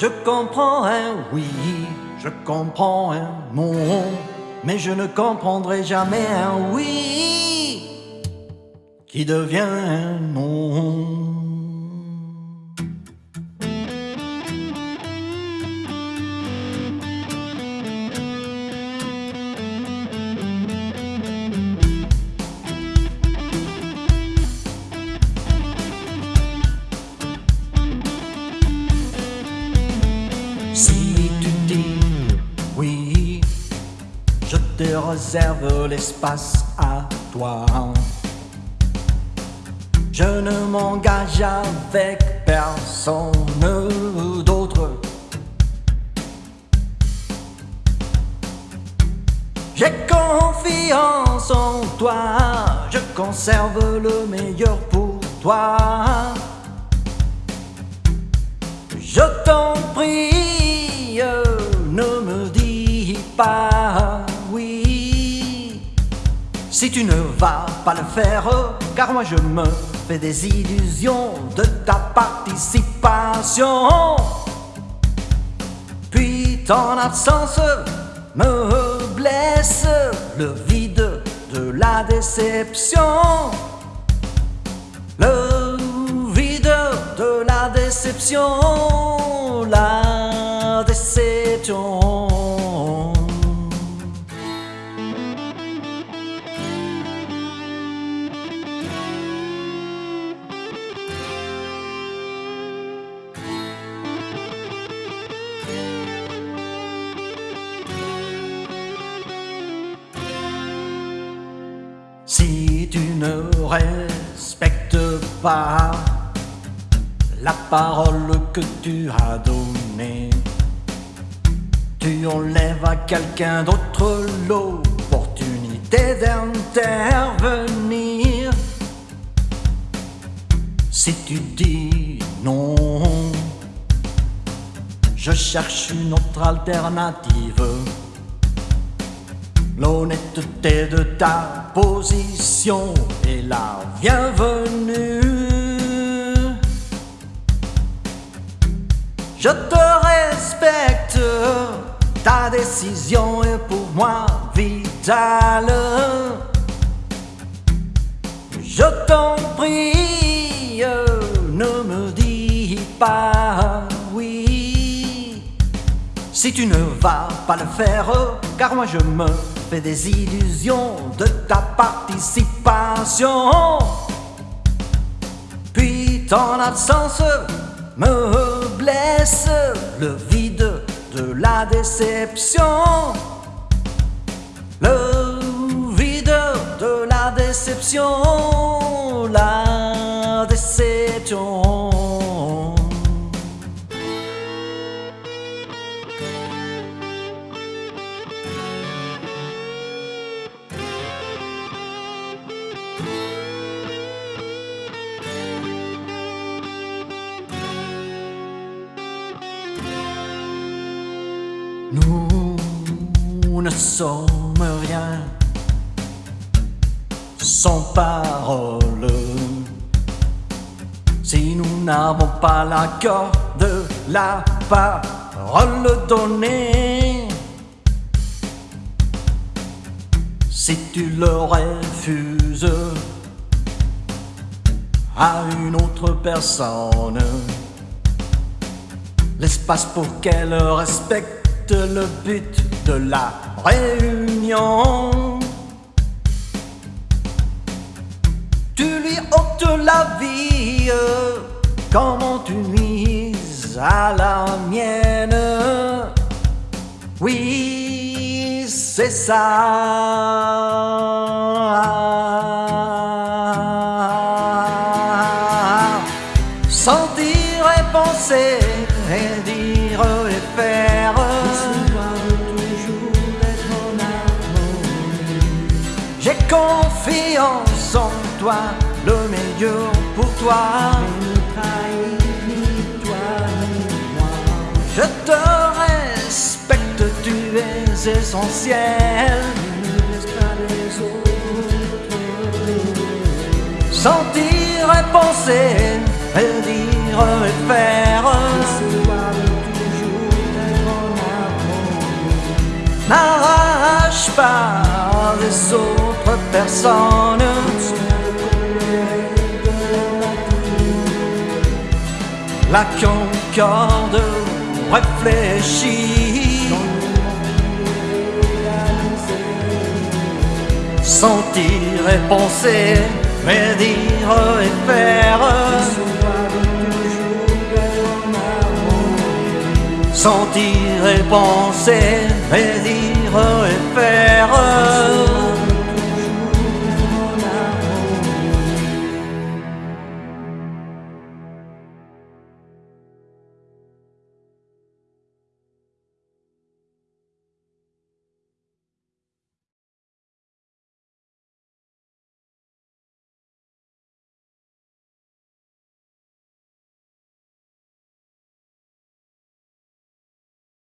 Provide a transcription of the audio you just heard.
Je comprends un oui, je comprends un non, mais je ne comprendrai jamais un oui qui devient un non. Te réserve l'espace à toi. Je ne m'engage avec personne d'autre. J'ai confiance en toi, je conserve le meilleur pour toi. Je t'en prie, ne me dis pas Tu ne vas pas le faire, car moi je me fais des illusions de ta participation. Puis ton absence me blesse, le vide de la déception. Le vide de la déception, respectes pas la parole que tu as donnée, tu enlèves à quelqu'un d'autre l'opportunité d'intervenir. Si tu dis non, je cherche une autre alternative. L'honnêteté de ta position est la bienvenue. Je te respecte, ta décision est pour moi vitale. Je t'en prie, ne me dis pas oui. Si tu ne vas pas le faire, car moi je me des illusions de ta participation. Puis ton absence me blesse, le vide de la déception. Le vide de la déception, Nous ne sommes rien sans parole. Si nous n'avons pas l'accord de la parole donnée, si tu le refuses à une autre personne, l'espace pour qu'elle respecte le but de la réunion. Tu lui ôtes la vie, comment tu nuises à la mienne? Oui, c'est ça. Sentir et penser et dire et faire. confiance en toi, le meilleur pour toi. Toi. Je te respecte, tu es essentiel. Les autres. Sentir et penser, et dire et faire. N'arrache pas par les autres personnes. La concorde réfléchit. Sentir et penser, mais dire et faire. Sentir et penser, mais dire et faire.